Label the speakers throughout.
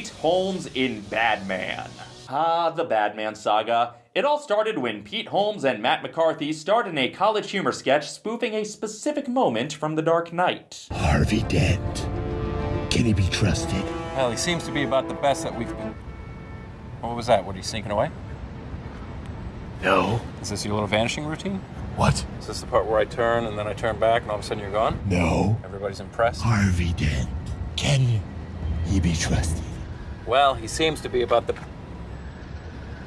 Speaker 1: Pete Holmes in Badman. Ah, the Badman saga. It all started when Pete Holmes and Matt McCarthy starred in a college humor sketch spoofing a specific moment from The Dark Knight.
Speaker 2: Harvey Dent. Can he be trusted?
Speaker 3: Well, he seems to be about the best that we've been. What was that? What are you sneaking away?
Speaker 2: No.
Speaker 3: Is this your little vanishing routine?
Speaker 2: What?
Speaker 3: Is this the part where I turn and then I turn back and all of a sudden you're gone?
Speaker 2: No.
Speaker 3: Everybody's impressed?
Speaker 2: Harvey Dent. Can he be trusted?
Speaker 3: Well, he seems to be about the.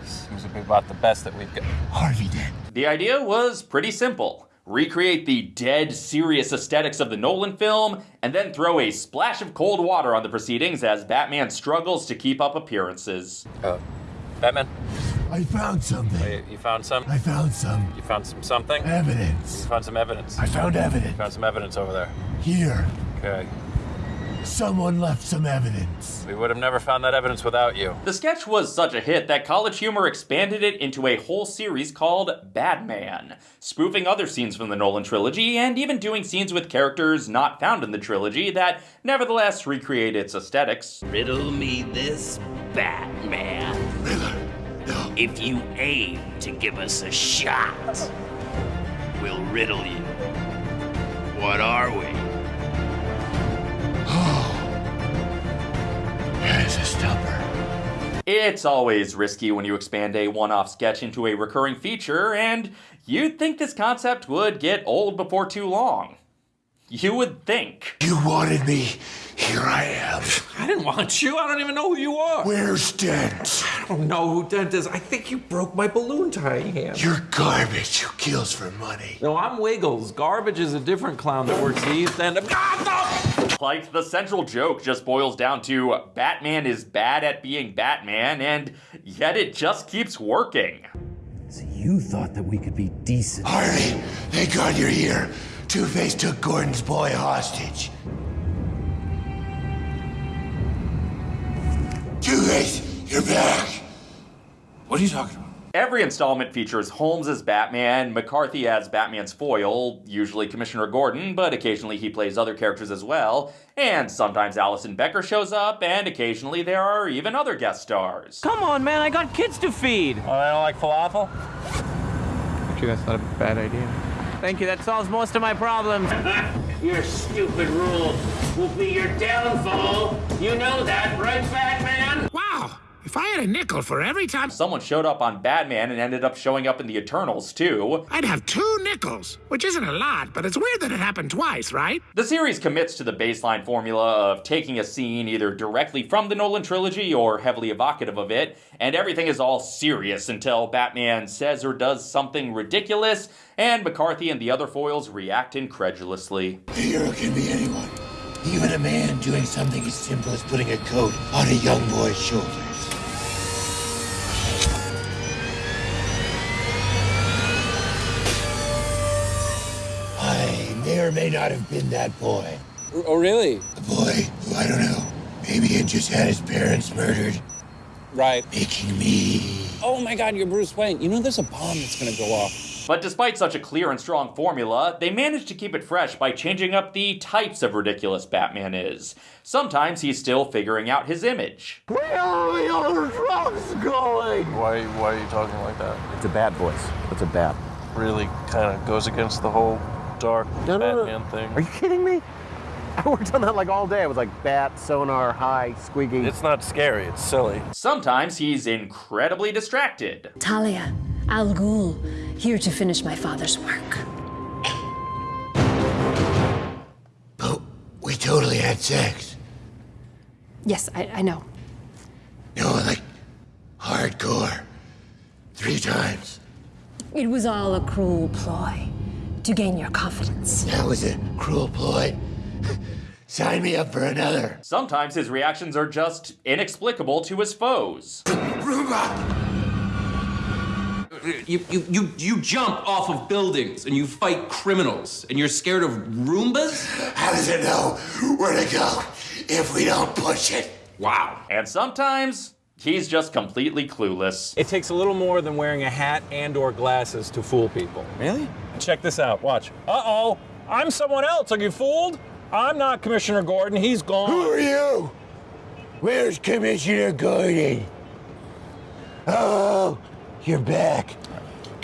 Speaker 3: Seems to be about the best that we've got.
Speaker 2: Harvey Dent.
Speaker 1: The idea was pretty simple. Recreate the dead, serious aesthetics of the Nolan film, and then throw a splash of cold water on the proceedings as Batman struggles to keep up appearances.
Speaker 3: Uh, Batman,
Speaker 2: I found something.
Speaker 3: you, you found some.
Speaker 2: I found some
Speaker 3: You found some something. Evidence. You
Speaker 2: evidence.
Speaker 3: found some evidence.
Speaker 2: I found
Speaker 3: You
Speaker 2: evidence.
Speaker 3: found some evidence over there.
Speaker 2: Here.
Speaker 3: Okay.
Speaker 2: Someone left some evidence.
Speaker 3: We would have never found that evidence without you.
Speaker 1: The sketch was such a hit that College Humor expanded it into a whole series called Badman, spoofing other scenes from the Nolan trilogy and even doing scenes with characters not found in the trilogy that nevertheless recreate its aesthetics.
Speaker 4: Riddle me this, Batman.
Speaker 2: Riddler. No.
Speaker 4: If you aim to give us a shot, we'll riddle you. What are we?
Speaker 1: It's always risky when you expand a one off sketch into a recurring feature, and you'd think this concept would get old before too long. You would think.
Speaker 2: You wanted me. Here I am.
Speaker 5: I didn't want you. I don't even know who you are.
Speaker 2: Where's Dent?
Speaker 5: I don't know who Dent is. I think you broke my balloon tying hand.
Speaker 2: You're garbage who kills for money.
Speaker 5: No, I'm Wiggles. Garbage is a different clown that works the East End of. God,
Speaker 1: Like, the central joke just boils down to Batman is bad at being Batman, and yet it just keeps working.
Speaker 6: So you thought that we could be decent.
Speaker 2: Harvey, thank God you're here. Two-Face took Gordon's boy hostage. Two-Face, you're back.
Speaker 5: What are you talking about?
Speaker 1: Every installment features Holmes as Batman, McCarthy as Batman's foil, usually Commissioner Gordon, but occasionally he plays other characters as well, and sometimes Alison Becker shows up, and occasionally there are even other guest stars.
Speaker 7: Come on, man, I got kids to feed.
Speaker 3: Oh, I don't like falafel?
Speaker 7: Actually, that's not a bad idea. Thank you, that solves most of my problems.
Speaker 4: Your stupid rule will be your downfall. You know that, right, Batman?
Speaker 8: Wow! If I had a nickel for every time,
Speaker 1: Someone showed up on Batman and ended up showing up in the Eternals, too.
Speaker 8: I'd have two nickels, which isn't a lot, but it's weird that it happened twice, right?
Speaker 1: The series commits to the baseline formula of taking a scene either directly from the Nolan trilogy or heavily evocative of it, and everything is all serious until Batman says or does something ridiculous, and McCarthy and the other foils react incredulously.
Speaker 2: A hero can be anyone. Even a man doing something as simple as putting a coat on a young boy's shoulders. Or may not have been that boy.
Speaker 5: Oh, oh, really?
Speaker 2: A boy who, I don't know, maybe had just had his parents murdered,
Speaker 5: Right.
Speaker 2: making me.
Speaker 5: Oh my God, you're Bruce Wayne. You know there's a bomb that's gonna go off.
Speaker 1: But despite such a clear and strong formula, they managed to keep it fresh by changing up the types of ridiculous Batman is. Sometimes he's still figuring out his image. Where are the other trucks going?
Speaker 3: Why, why are you talking like that?
Speaker 6: It's a bad voice. It's a bad.
Speaker 3: Really kind of goes against the whole dark
Speaker 6: No, no, no.
Speaker 3: Batman thing.
Speaker 6: Are you kidding me? I worked on that like all day. I was like bat, sonar, high, squeaky.
Speaker 3: It's not scary, it's silly.
Speaker 1: Sometimes he's incredibly distracted.
Speaker 9: Talia, Al Ghul, here to finish my father's work.
Speaker 2: But we totally had sex.
Speaker 9: Yes, I, I know.
Speaker 2: No, like hardcore. Three times.
Speaker 9: It was all a cruel ploy to gain your confidence.
Speaker 2: That was a cruel ploy. Sign me up for another.
Speaker 1: Sometimes his reactions are just inexplicable to his foes.
Speaker 2: Roomba!
Speaker 5: You, you, you, you jump off of buildings and you fight criminals and you're scared of Roombas?
Speaker 2: How does it know where to go if we don't push it?
Speaker 5: Wow.
Speaker 1: And sometimes he's just completely clueless.
Speaker 10: It takes a little more than wearing a hat and or glasses to fool people.
Speaker 5: Really?
Speaker 10: Check this out. Watch. Uh-oh. I'm someone else. Are you fooled? I'm not Commissioner Gordon. he's gone.
Speaker 2: Who are you? Where's Commissioner Gordon? Oh, you're back.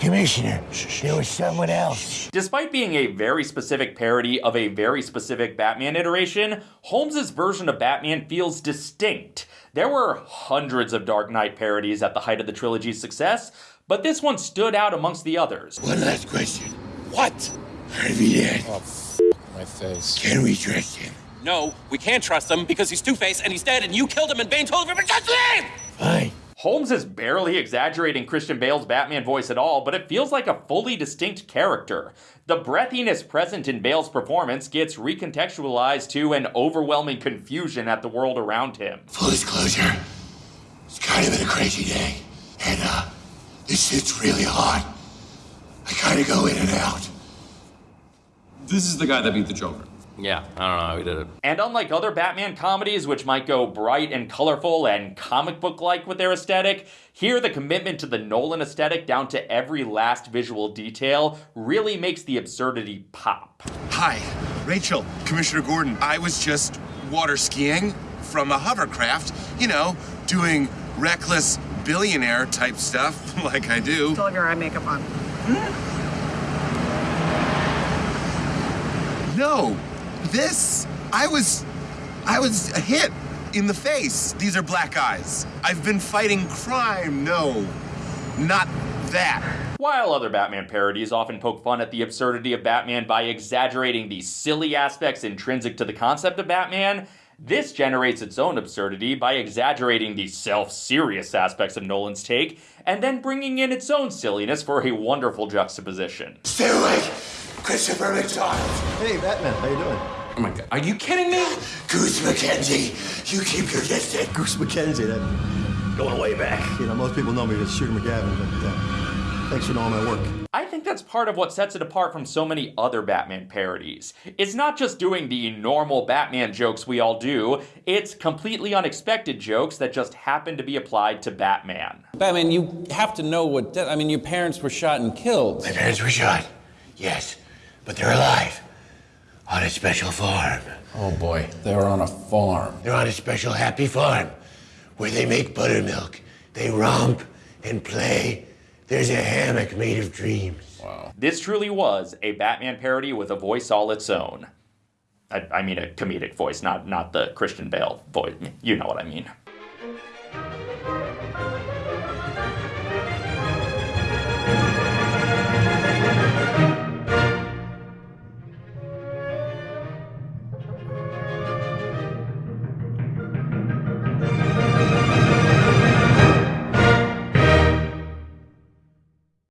Speaker 2: Commissioner, there was someone else.
Speaker 1: Despite being a very specific parody of a very specific Batman iteration, Holmes's version of Batman feels distinct. There were hundreds of Dark Knight parodies at the height of the trilogy's success, but this one stood out amongst the others.
Speaker 2: One last question.
Speaker 11: What?
Speaker 2: Harvey Dent.
Speaker 11: Oh, f- my face.
Speaker 2: Can we trust him?
Speaker 5: No, we can't trust him because he's Two Face and he's dead and you killed him and Bane told him to just leave!
Speaker 2: Fine.
Speaker 1: Holmes is barely exaggerating Christian Bale's Batman voice at all, but it feels like a fully distinct character. The breathiness present in Bale's performance gets recontextualized to an overwhelming confusion at the world around him.
Speaker 2: Full disclosure, it's kind of been a crazy day. And, uh, this shit's really hot. I kind of go in and out.
Speaker 5: This is the guy that beat the Joker.
Speaker 3: Yeah, I don't know how he did it.
Speaker 1: And unlike other Batman comedies, which might go bright and colorful and comic book like with their aesthetic, here the commitment to the Nolan aesthetic down to every last visual detail really makes the absurdity pop.
Speaker 11: Hi, Rachel, Commissioner Gordon. I was just water skiing from a hovercraft, you know, doing reckless billionaire type stuff like I do.
Speaker 12: Still have your eye makeup on.
Speaker 11: No, this, I was, I was hit in the face. These are black eyes. I've been fighting crime. No, not that.
Speaker 1: While other Batman parodies often poke fun at the absurdity of Batman by exaggerating the silly aspects intrinsic to the concept of Batman, this generates its own absurdity by exaggerating the self serious aspects of Nolan's take and then bringing in its own silliness for a wonderful juxtaposition.
Speaker 2: Stay awake, Christopher McDonald.
Speaker 13: Hey, Batman, how you doing?
Speaker 5: Oh my god, are you kidding me?
Speaker 2: Goose McKenzie, you keep your distance.
Speaker 13: Goose McKenzie, that
Speaker 2: Going way back.
Speaker 13: you know, most people know me as Shooter McGavin, but uh, thanks for knowing my work.
Speaker 1: I think that's part of what sets it apart from so many other Batman parodies. It's not just doing the normal Batman jokes we all do, it's completely unexpected jokes that just happen to be applied to Batman.
Speaker 10: Batman, you have to know what. I mean, your parents were shot and killed.
Speaker 2: My parents were shot. Yes, but they're alive. On a special farm.
Speaker 10: Oh boy, they're on a farm.
Speaker 2: They're on a special happy farm where they make buttermilk. They romp and play. There's a hammock made of dreams. Wow.
Speaker 1: This truly was a Batman parody with a voice all its own. I, I mean a comedic voice, not not the Christian Bale voice. You know what I mean.